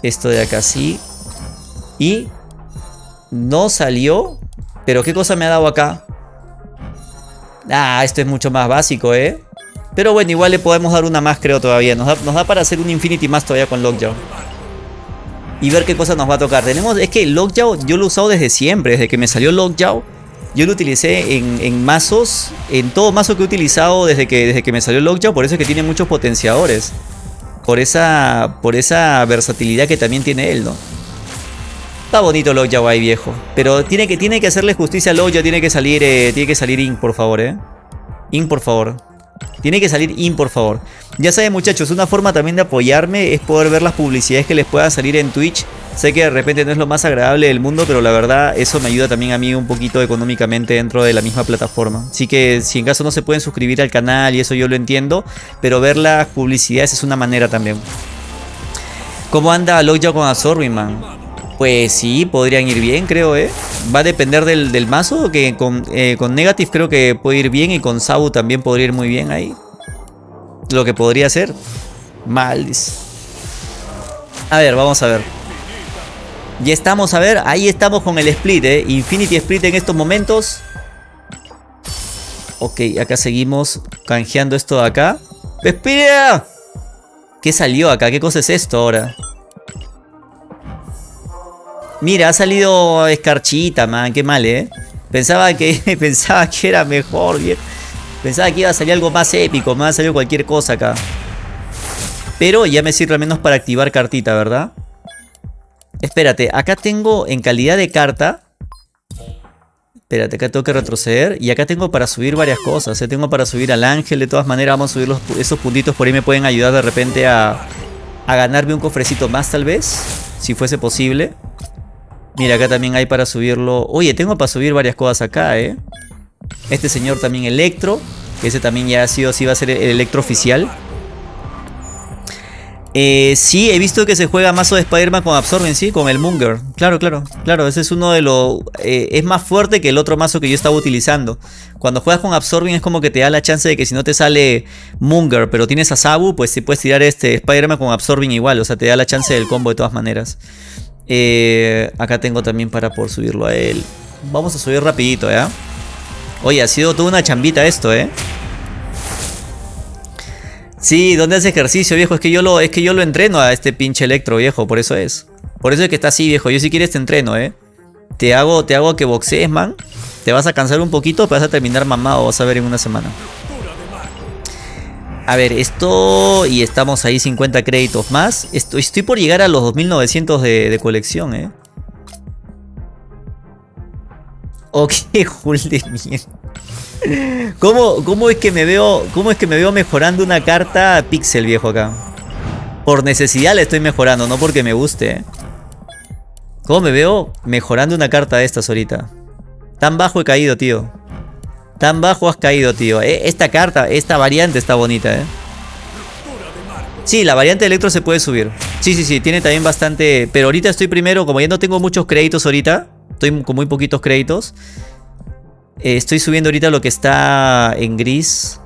Esto de acá sí. Y no salió. Pero ¿qué cosa me ha dado acá? Ah, esto es mucho más básico, ¿eh? Pero bueno, igual le podemos dar una más, creo, todavía. Nos da, para hacer un Infinity más todavía con Lockjaw. Y ver qué cosa nos va a tocar. Tenemos, es que Lockjaw yo lo he usado desde siempre. Desde que me salió Lockjaw. Yo lo utilicé en, mazos. En todo mazo que he utilizado desde que, desde que me salió Lockjaw. Por eso es que tiene muchos potenciadores. Por esa, por esa versatilidad que también tiene él, ¿no? Está bonito Lockjaw ahí, viejo. Pero tiene que, tiene que hacerle justicia a Lockjaw. Tiene que salir, eh, tiene que salir Ink, por favor, eh. Ink, por favor. Tiene que salir Ink, por favor. Ya saben, muchachos, una forma también de apoyarme es poder ver las publicidades que les pueda salir en Twitch. Sé que de repente no es lo más agradable del mundo, pero la verdad eso me ayuda también a mí un poquito económicamente dentro de la misma plataforma. Así que si en caso no se pueden suscribir al canal y eso yo lo entiendo, pero ver las publicidades es una manera también. ¿Cómo anda Lockjaw con Absorbing, man? Pues sí, podrían ir bien, creo, ¿eh? Va a depender del, mazo, que con, eh, con, Negative creo que puede ir bien y con Sabu también podría ir muy bien ahí. Lo que podría ser. Mal. A ver, vamos a ver. Ya estamos, a ver, ahí estamos con el split, ¿eh? Infinity Split en estos momentos. Ok, acá seguimos canjeando esto de acá. ¡Espera! ¿Qué salió acá? ¿Qué cosa es esto ahora? Mira, ha salido escarchita, man. Qué mal, ¿eh? Pensaba que, pensaba que era mejor, bien. Pensaba que iba a salir algo más épico. Me ha salido cualquier cosa acá. Pero ya me sirve al menos para activar cartita, ¿verdad? Espérate, acá tengo en calidad de carta. Espérate, acá tengo que retroceder. Y acá tengo para subir varias cosas. Tengo para subir al ángel. De todas maneras, vamos a subir esos puntitos. Por ahí me pueden ayudar de repente a, a ganarme un cofrecito más, tal vez. Si fuese posible. Mira, acá también hay para subirlo. Oye, tengo para subir varias cosas acá, ¿eh? Este señor también Electro. Ese también ya ha sido, sí va a ser el Electro oficial. Eh, sí, he visto que se juega mazo de Spider-Man con Absorben, sí, con el Munger. Claro, claro, claro, ese es uno de los... Eh, es más fuerte que el otro mazo que yo estaba utilizando. Cuando juegas con Absorbing es como que te da la chance de que si no te sale Munger, pero tienes a Sabu, pues sí puedes tirar este Spider-Man con Absorbing igual. O sea, te da la chance del combo de todas maneras. Eh, acá tengo también para por subirlo a él. Vamos a subir rapidito, ¿ya? Oye, ha sido toda una chambita esto, ¿eh? Sí, ¿dónde hace ejercicio, viejo? Es que yo lo, es que yo lo entreno a este pinche electro, viejo, por eso es. Por eso es que está así, viejo. Yo si quieres te entreno, ¿eh? Te hago, te hago que boxees, man. Te vas a cansar un poquito, pero vas a terminar mamado, vas a ver en una semana. A ver, esto... Y estamos ahí 50 créditos más. Estoy, estoy por llegar a los 2900 de, de colección, ¿eh? Ok, Jul de mierda. ¿Cómo, es que me veo, ¿Cómo es que me veo mejorando una carta pixel viejo acá? Por necesidad le estoy mejorando, no porque me guste. ¿Cómo me veo mejorando una carta de estas ahorita? Tan bajo he caído, tío. Tan bajo has caído, tío. Eh, esta carta, esta variante está bonita, ¿eh? Sí, la variante electro se puede subir. Sí, sí, sí, tiene también bastante... Pero ahorita estoy primero, como ya no tengo muchos créditos ahorita. Estoy con muy poquitos créditos. Eh, estoy subiendo ahorita lo que está en gris.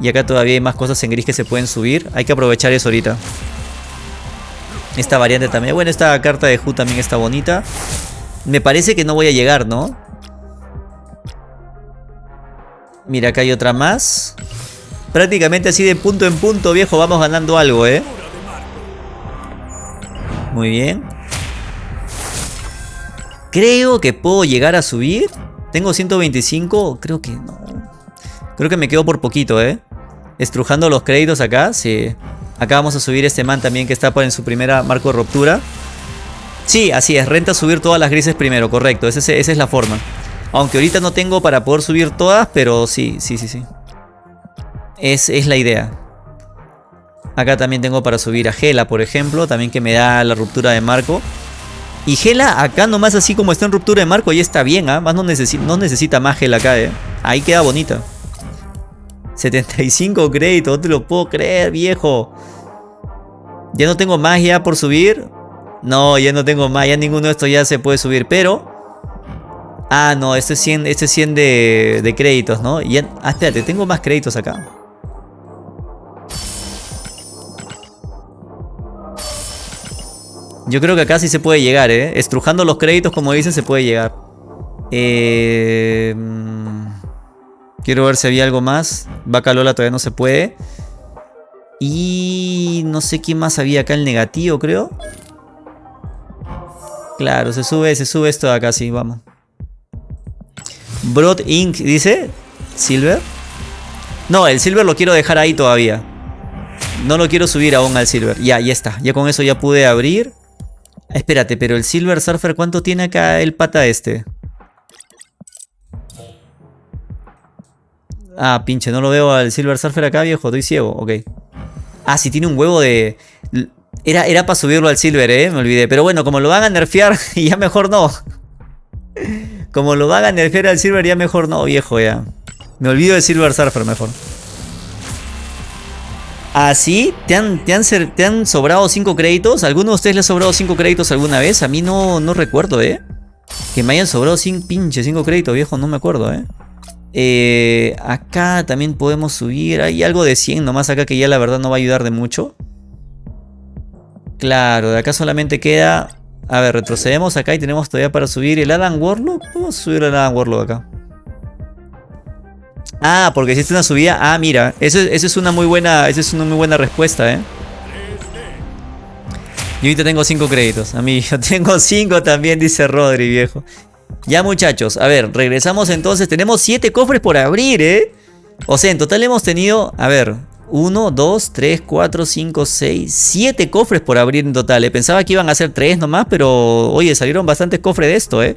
Y acá todavía hay más cosas en gris que se pueden subir. Hay que aprovechar eso ahorita. Esta variante también. Bueno, esta carta de Hu también está bonita. Me parece que no voy a llegar, ¿no? Mira, acá hay otra más. Prácticamente así de punto en punto, viejo, vamos ganando algo, ¿eh? Muy bien. Creo que puedo llegar a subir. Tengo 125, creo que no. Creo que me quedo por poquito, ¿eh? Estrujando los créditos acá, sí. Acá vamos a subir este man también que está en su primera marco de ruptura. Sí, así es, renta subir todas las grises primero, correcto, esa es, la forma. Aunque ahorita no tengo para poder subir todas, pero sí, sí, sí, sí. Es, es la idea. Acá también tengo para subir a Gela, por ejemplo, también que me da la ruptura de marco. Y Gela acá nomás así como está en ruptura de marco, ahí está bien, ¿ah? Más no, no necesita más Gela acá, ¿eh? Ahí queda bonita. 75 créditos, no te lo puedo creer, viejo. Ya no tengo más ya por subir. No, ya no tengo más, ya ninguno de estos ya se puede subir, pero... Ah, no, este es 100, este es 100 de, de créditos, ¿no? Ya, ah, espérate, tengo más créditos acá. Yo creo que acá sí se puede llegar, ¿eh? Estrujando los créditos, como dicen, se puede llegar. Eh, quiero ver si había algo más. Vaca Lola todavía no se puede. Y no sé quién más había acá, el negativo, creo. Claro, se sube, se sube esto de acá, sí, vamos. Broad Ink, dice. Silver. No, el Silver lo quiero dejar ahí todavía. No lo quiero subir aún al Silver. Ya, ya está. Ya con eso ya pude abrir. Espérate, pero el Silver Surfer, ¿cuánto tiene acá el pata este? Ah, pinche, no lo veo al Silver Surfer acá, viejo. Estoy ciego, ok. Ah, sí, tiene un huevo de... Era, era para subirlo al Silver, eh, me olvidé. Pero bueno, como lo van a nerfear, ya mejor no. Como lo van a nerfear al Silver, ya mejor no, viejo, ya. Me olvido del Silver Surfer mejor. ¿Así? ¿Ah, ¿Te han, te, han, ¿Te han sobrado 5 créditos? ¿Alguno de ustedes le ha sobrado 5 créditos alguna vez? A mí no, no recuerdo, ¿eh? Que me hayan sobrado 5 pinches 5 créditos, viejo, no me acuerdo, ¿eh? ¿eh? Acá también podemos subir. Hay algo de 100 nomás acá que ya la verdad no va a ayudar de mucho. Claro, de acá solamente queda... A ver, retrocedemos acá y tenemos todavía para subir el Adam Warlock. Vamos a subir el Adam Warlock acá. Ah, porque existe una subida. Ah, mira, eso, es una muy buena, esa es una muy buena respuesta, ¿eh? Yo ahorita tengo 5 créditos. A mí, yo tengo 5 también, dice Rodri, viejo. Ya, muchachos, a ver, regresamos entonces. Tenemos 7 cofres por abrir, ¿eh? O sea, en total hemos tenido, a ver, 1, 2, 3, 4, 5, 6, 7 cofres por abrir en total. ¿eh? Pensaba que iban a ser 3 nomás, pero oye, salieron bastantes cofres de esto, ¿eh?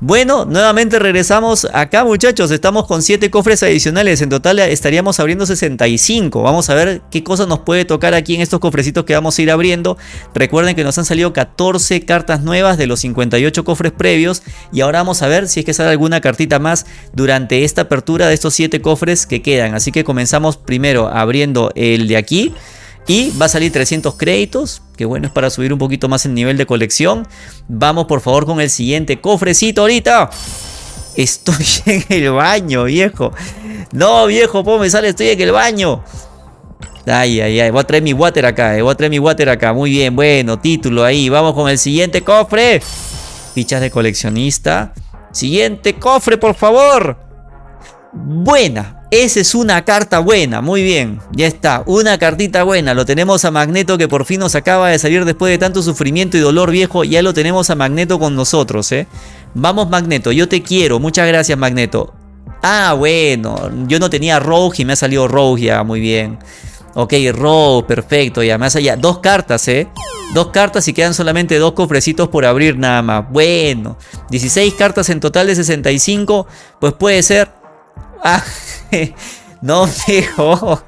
Bueno, nuevamente regresamos acá muchachos, estamos con 7 cofres adicionales, en total estaríamos abriendo 65, vamos a ver qué cosa nos puede tocar aquí en estos cofrecitos que vamos a ir abriendo, recuerden que nos han salido 14 cartas nuevas de los 58 cofres previos. Y ahora vamos a ver si es que sale alguna cartita más durante esta apertura de estos 7 cofres que quedan, así que comenzamos primero abriendo el de aquí, y va a salir 300 créditos, que bueno, es para subir un poquito más el nivel de colección. Vamos por favor con el siguiente cofrecito ahorita. Estoy en el baño, viejo. No, viejo, ¿cómo me sale? Estoy en el baño. Ay, ay, ay. Voy a traer mi water acá, eh. Voy a traer mi water acá. Muy bien, bueno, título ahí. Vamos con el siguiente cofre. Fichas de coleccionista. Siguiente cofre, por favor. Buena. Esa es una carta buena, muy bien, ya está, una cartita buena, lo tenemos a Magneto que por fin nos acaba de salir después de tanto sufrimiento y dolor viejo, ya lo tenemos a Magneto con nosotros, ¿eh? Vamos Magneto, yo te quiero, muchas gracias Magneto. Ah, bueno, yo no tenía Rogue y me ha salido Rogue ya, muy bien. Ok, Rogue, perfecto, ya ha salido. Dos cartas, ¿eh? Dos cartas y quedan solamente dos cofrecitos por abrir nada más. Bueno, 16 cartas en total de 65, pues puede ser... Ah, no, viejo.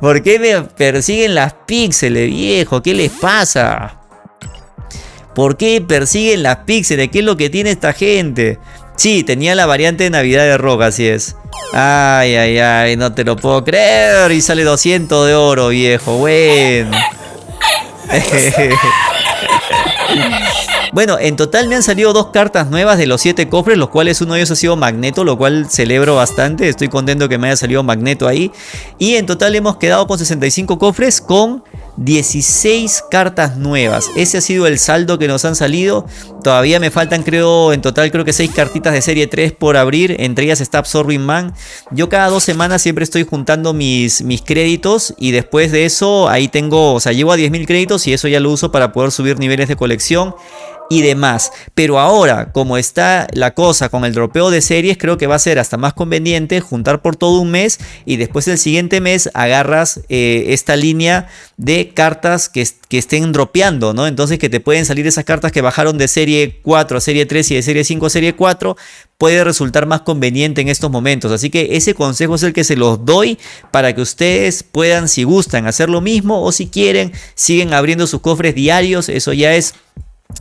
¿Por qué me persiguen las píxeles, viejo? ¿Qué les pasa? ¿Por qué persiguen las píxeles? ¿Qué es lo que tiene esta gente? Sí, tenía la variante de Navidad de rock, así es. Ay, ay, ay, no te lo puedo creer. Y sale 200 de oro, viejo. Bueno. Bueno, en total me han salido dos cartas nuevas de los siete cofres, los cuales uno de ellos ha sido Magneto, lo cual celebro bastante. Estoy contento que me haya salido Magneto ahí. Y en total hemos quedado con 65 cofres con 16 cartas nuevas. Ese ha sido el saldo que nos han salido. Todavía me faltan creo en total creo que 6 cartitas de serie 3 por abrir. Entre ellas está Absorbing Man. Yo cada dos semanas siempre estoy juntando mis, mis créditos. Y después de eso ahí tengo, o sea llevo a 10.000 créditos y eso ya lo uso para poder subir niveles de colección y demás. Pero ahora, como está la cosa con el dropeo de series, creo que va a ser hasta más conveniente juntar por todo un mes y después el siguiente mes agarras eh, esta línea de cartas que, que, estén dropeando, ¿no? Entonces que te pueden salir esas cartas que bajaron de serie 4 a serie 3 y de serie 5 a serie 4, puede resultar más conveniente en estos momentos. Así que ese consejo es el que se los doy para que ustedes puedan, si gustan, hacer lo mismo o si quieren, siguen abriendo sus cofres diarios, eso ya es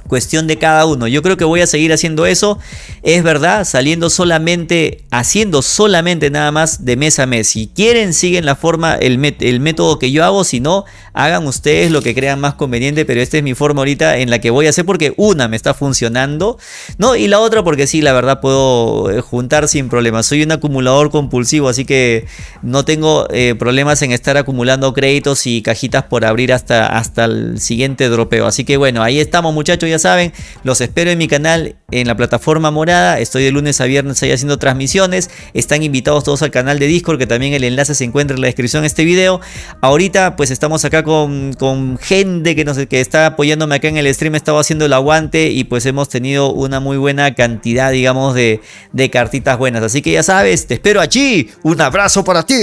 Cuestión de cada uno. Yo creo que voy a seguir haciendo eso. Es verdad, saliendo solamente, haciendo solamente nada más de mes a mes. Si quieren, siguen la forma, el, el, método que yo hago. Si no, hagan ustedes lo que crean más conveniente. Pero esta es mi forma ahorita en la que voy a hacer porque una me está funcionando. ¿no? Y la otra porque sí, la verdad puedo eh, juntar sin problemas. Soy un acumulador compulsivo, así que no tengo eh, problemas en estar acumulando créditos y cajitas por abrir hasta, hasta el siguiente dropeo. Así que bueno, ahí estamos muchachos ya saben, los espero en mi canal en la plataforma morada. Estoy de lunes a viernes ahí haciendo transmisiones. Están invitados todos al canal de Discord, que también el enlace se encuentra en la descripción de este video. Ahorita pues estamos acá con, con gente que, nos, que está apoyándome acá en el stream. Estaba haciendo el aguante y pues hemos tenido una muy buena cantidad, digamos, de, de cartitas buenas. Así que ya sabes, te espero allí. Un abrazo para ti.